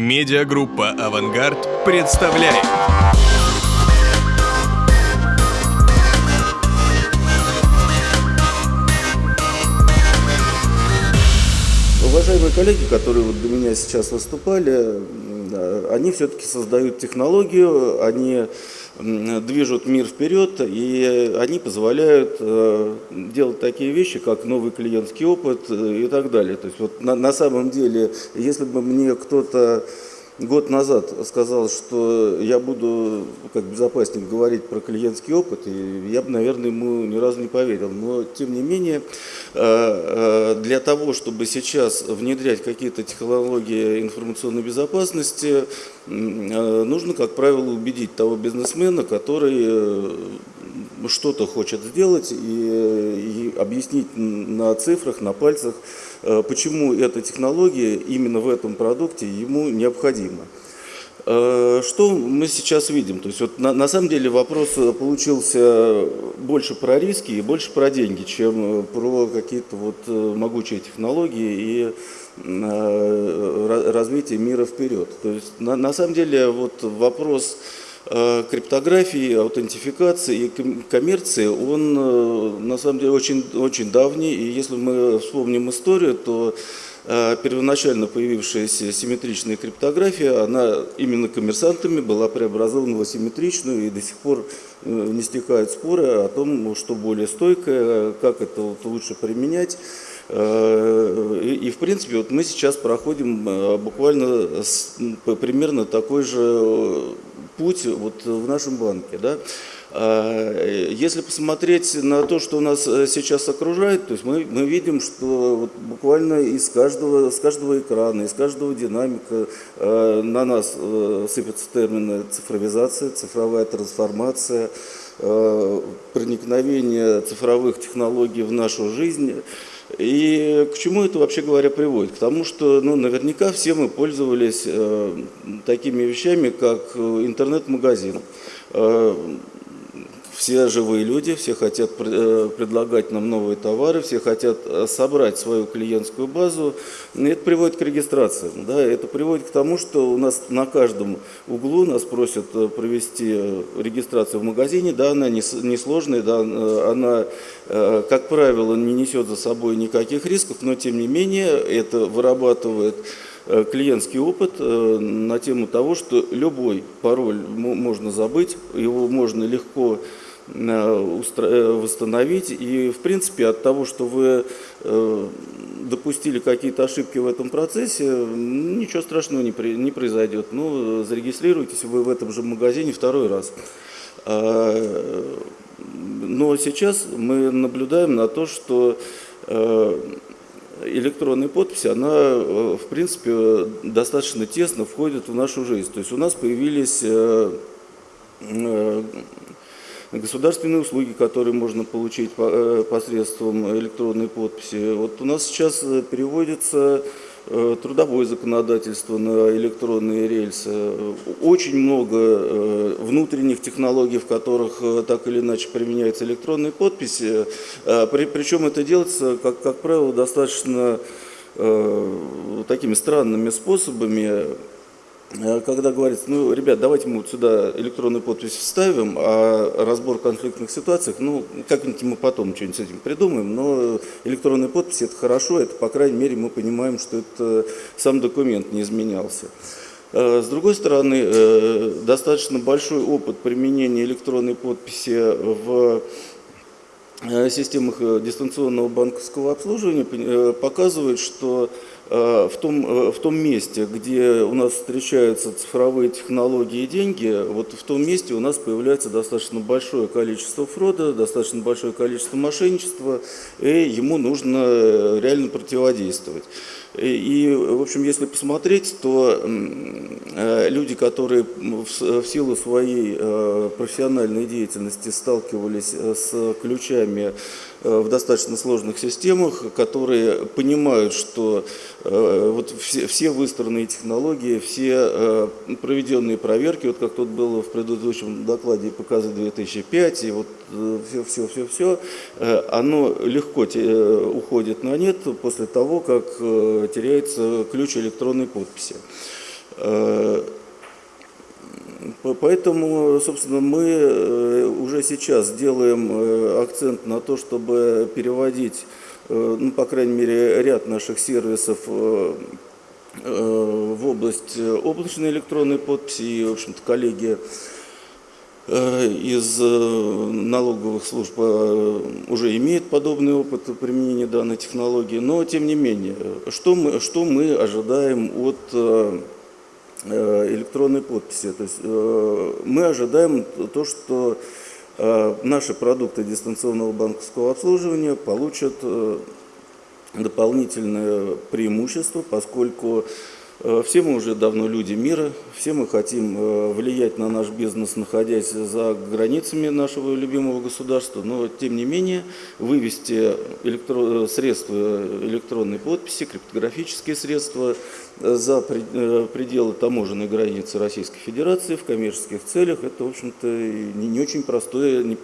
Медиагруппа «Авангард» представляет. Уважаемые коллеги, которые вот до меня сейчас выступали, они все-таки создают технологию, они движут мир вперед, и они позволяют э, делать такие вещи, как новый клиентский опыт и так далее. То есть вот на, на самом деле, если бы мне кто-то год назад сказал, что я буду как безопасник говорить про клиентский опыт, и я бы, наверное, ему ни разу не поверил. Но, тем не менее, э, э, для того, чтобы сейчас внедрять какие-то технологии информационной безопасности, э, нужно, как правило, убедить того бизнесмена, который что-то хочет сделать и, и объяснить на цифрах, на пальцах, э, почему эта технология именно в этом продукте ему необходима. Э, что мы сейчас видим? То есть вот на, на самом деле вопрос получился больше про риски и больше про деньги, чем про какие-то вот могучие технологии и развитие мира вперед. То есть на, на самом деле вот вопрос Э, криптографии, аутентификации и коммерции, он э, на самом деле очень, очень давний. И если мы вспомним историю, то э, первоначально появившаяся симметричная криптография, она именно коммерсантами была преобразована в асимметричную, и до сих пор не стихают споры о том, что более стойкое, как это лучше применять. И, и в принципе вот мы сейчас проходим буквально с, примерно такой же путь вот в нашем банке. Да? Если посмотреть на то, что у нас э, сейчас окружает, то есть мы, мы видим, что вот буквально из каждого, с каждого экрана, из каждого динамика э, на нас э, сыпятся термины цифровизация, цифровая трансформация, проникновение цифровых технологий в нашу жизнь. И к чему это, вообще говоря, приводит? К тому, что ну, наверняка все мы пользовались э, такими вещами, как интернет-магазин. Э, все живые люди, все хотят э, предлагать нам новые товары, все хотят э, собрать свою клиентскую базу. Это приводит к регистрации. Да? Это приводит к тому, что у нас на каждом углу нас просят э, провести регистрацию в магазине. Да, она несложная, да, она, как правило, не несет за собой никаких рисков, но тем не менее это вырабатывает клиентский опыт на тему того, что любой пароль можно забыть, его можно легко восстановить. И, в принципе, от того, что вы э, допустили какие-то ошибки в этом процессе, ничего страшного не, не произойдет. Ну, зарегистрируйтесь вы в этом же магазине второй раз. А, но сейчас мы наблюдаем на то, что электронная подпись, она, в принципе, достаточно тесно входит в нашу жизнь. То есть у нас появились государственные услуги, которые можно получить э, посредством электронной подписи. Вот у нас сейчас э, переводится э, трудовое законодательство на электронные рельсы. Очень много внутренних технологий, в которых так или иначе применяется электронная подпись. Причем это делается, как, как правило, достаточно такими странными способами. Э, когда говорится, ну, ребят, давайте мы вот сюда электронную подпись вставим, а разбор конфликтных ситуаций, ну, как-нибудь мы потом что-нибудь с этим придумаем, но электронная подпись – это хорошо, это, по крайней мере, мы понимаем, что это сам документ не изменялся. Э, с другой стороны, э, достаточно большой опыт применения электронной подписи в системах дистанционного банковского обслуживания показывает, что в том, э, в том месте, где у нас встречаются цифровые технологии и деньги, вот в том месте у нас появляется достаточно большое количество фрода, достаточно большое количество мошенничества, и ему нужно э, реально противодействовать. И, в общем, если посмотреть, то люди, которые в силу своей профессиональной деятельности сталкивались с ключами в достаточно сложных системах, которые понимают, что Э, вот все, выстроенные технологии, все э, проведенные проверки, вот как тут было в предыдущем докладе показы 2005, и вот все-все-все-все, э, оно легко уходит на нет после того, как теряется ключ электронной подписи. Поэтому, собственно, мы уже сейчас делаем акцент на то, чтобы переводить, ну, по крайней мере, ряд наших сервисов в область облачной электронной подписи. И, в общем-то, коллеги Э, из э, налоговых служб э, уже имеет подобный опыт применения данной технологии, но тем не менее, что мы, что мы ожидаем от электронной подписи? То есть мы ожидаем то, что наши продукты дистанционного банковского обслуживания получат дополнительное преимущество, поскольку Э, все мы уже давно люди мира, все мы хотим э, влиять на наш бизнес, находясь за границами нашего любимого государства, но тем не менее вывести электро... средства электронной подписи, криптографические средства за э, пределы таможенной границы Российской Федерации в коммерческих целях, это, в общем-то, не очень,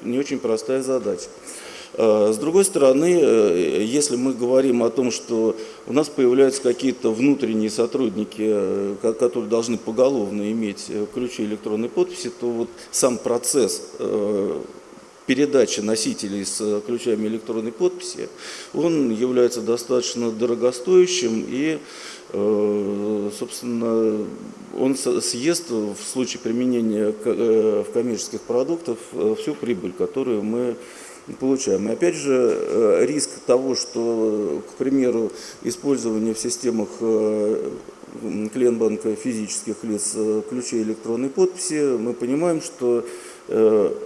не очень простая задача. Э, с другой стороны, э, если мы говорим о том, что у нас появляются какие-то внутренние сотрудники, э, которые должны поголовно иметь ключи электронной подписи, то вот сам процесс передачи носителей с ключами электронной подписи, он является достаточно дорогостоящим и, собственно, он съест в случае применения в коммерческих продуктах всю прибыль, которую мы получаем. И опять же, э, риск того, что, к примеру, использование в системах э, клиент-банка физических лиц э, ключей электронной подписи, мы понимаем, что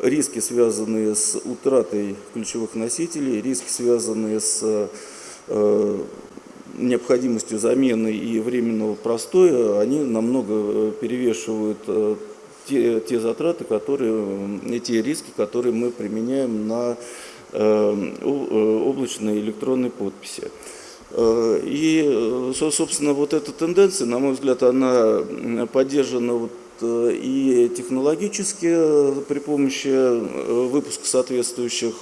риски, связанные с утратой ключевых носителей, риски, связанные с необходимостью замены и временного простоя, они намного перевешивают те, те затраты, которые, эти риски, которые мы применяем на э, э, облачной электронной подписи. Э, и, собственно, вот эта тенденция, на мой взгляд, она поддержана вот и технологически э, при помощи э, выпуска соответствующих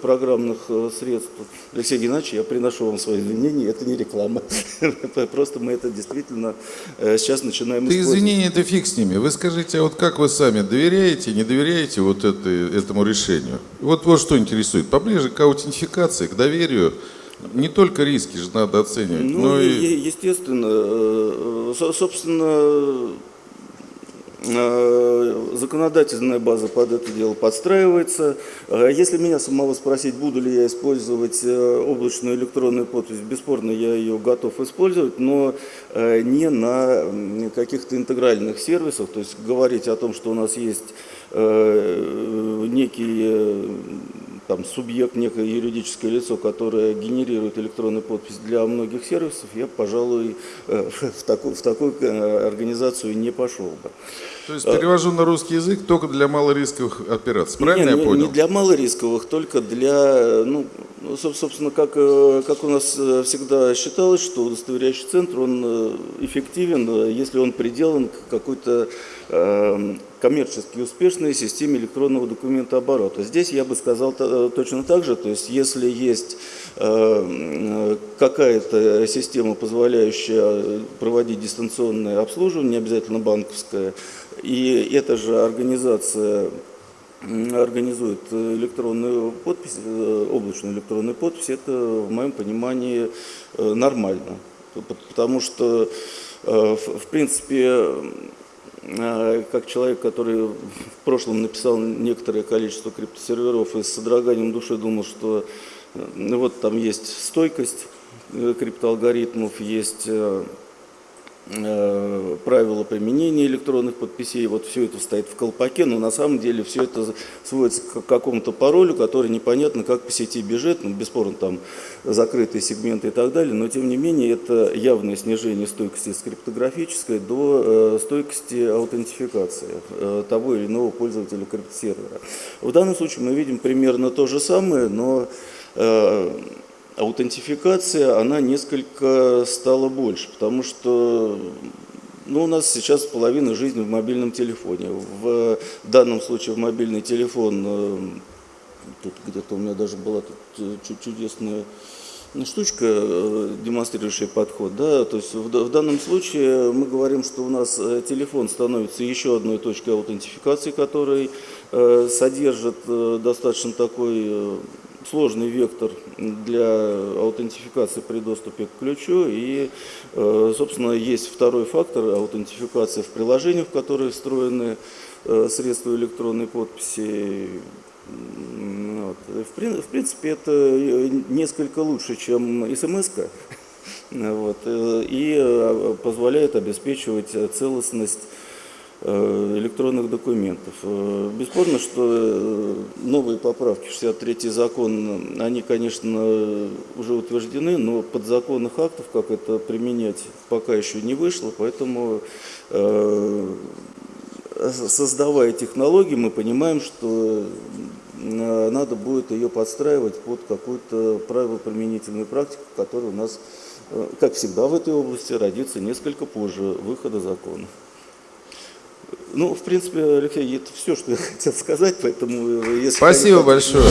программных средств. Алексей Геннадьевич, я приношу вам свои извинения, это не реклама. Просто мы это действительно сейчас начинаем Ты извинения, это фиг с ними. Вы скажите, а вот как вы сами доверяете, не доверяете вот это, этому решению? Вот вот что интересует. Поближе к аутентификации, к доверию, не только риски же надо оценивать, ну, но и... Естественно, собственно, Э, законодательная база под это дело подстраивается. Э, если меня самого спросить, буду ли я использовать э, облачную электронную подпись, бесспорно, я ее готов использовать, но не на каких-то интегральных сервисах. То есть говорить о том, что у нас есть некий там, субъект, некое юридическое лицо, которое генерирует электронную подпись для многих сервисов, я, пожалуй, в такую, в такую организацию не пошел бы. То есть перевожу на русский язык только для малорисковых операций, правильно не, я понял? Не для малорисковых, только для, ну, собственно, как, э, как у нас э, всегда считалось, что удостоверяющий центр, он э, эффективен, если он приделан к какой-то Эм, коммерчески успешной системе электронного документооборота. Здесь я бы сказал точно так же, то есть если есть какая-то система, позволяющая проводить дистанционное обслуживание, не обязательно банковское, и эта же организация организует электронную подпись, э, облачную электронную подпись, это в моем понимании э, нормально. Потому что, э, в принципе, как человек, который в прошлом написал некоторое количество криптосерверов и с содроганием души думал, что ну, вот там есть стойкость э, криптоалгоритмов, есть э, Э, правила применения электронных подписей, вот все это стоит в колпаке, но на самом деле все это сводится к какому-то паролю, который непонятно как по сети бежит, ну, бесспорно там закрытые сегменты и так далее, но тем не менее это явное снижение стойкости с криптографической до э, стойкости аутентификации э, того или иного пользователя криптосервера. В данном случае мы видим примерно то же самое, но аутентификация, она несколько стала больше, потому что ну, у нас сейчас половина жизни в мобильном телефоне. В данном случае в мобильный телефон, э, тут где-то у меня даже была тут э, чудесная штучка, э, демонстрирующая подход. Да? То есть в, в данном случае мы говорим, что у нас э, телефон становится еще одной точкой аутентификации, который э, содержит э, достаточно такой э, сложный вектор для аутентификации при доступе к ключу. И, э, собственно, есть второй фактор аутентификации в приложениях, в которые встроены э, средства электронной подписи. Вот. В, прин- в принципе, это э, несколько лучше, чем смс -ка. Вот. И позволяет обеспечивать целостность электронных документов. Э, Бесспорно, что э, новые поправки в 63 закон, они, конечно, уже утверждены, но подзаконных актов, как это применять, пока еще не вышло, поэтому э, создавая технологии, мы понимаем, что э, надо будет ее подстраивать под какую-то правило-применительную практику, которая у нас, э, как всегда в этой области, родится несколько позже выхода закона. Ну, в принципе, Алексей, это все, что я хотел сказать, поэтому э, если... Спасибо большое.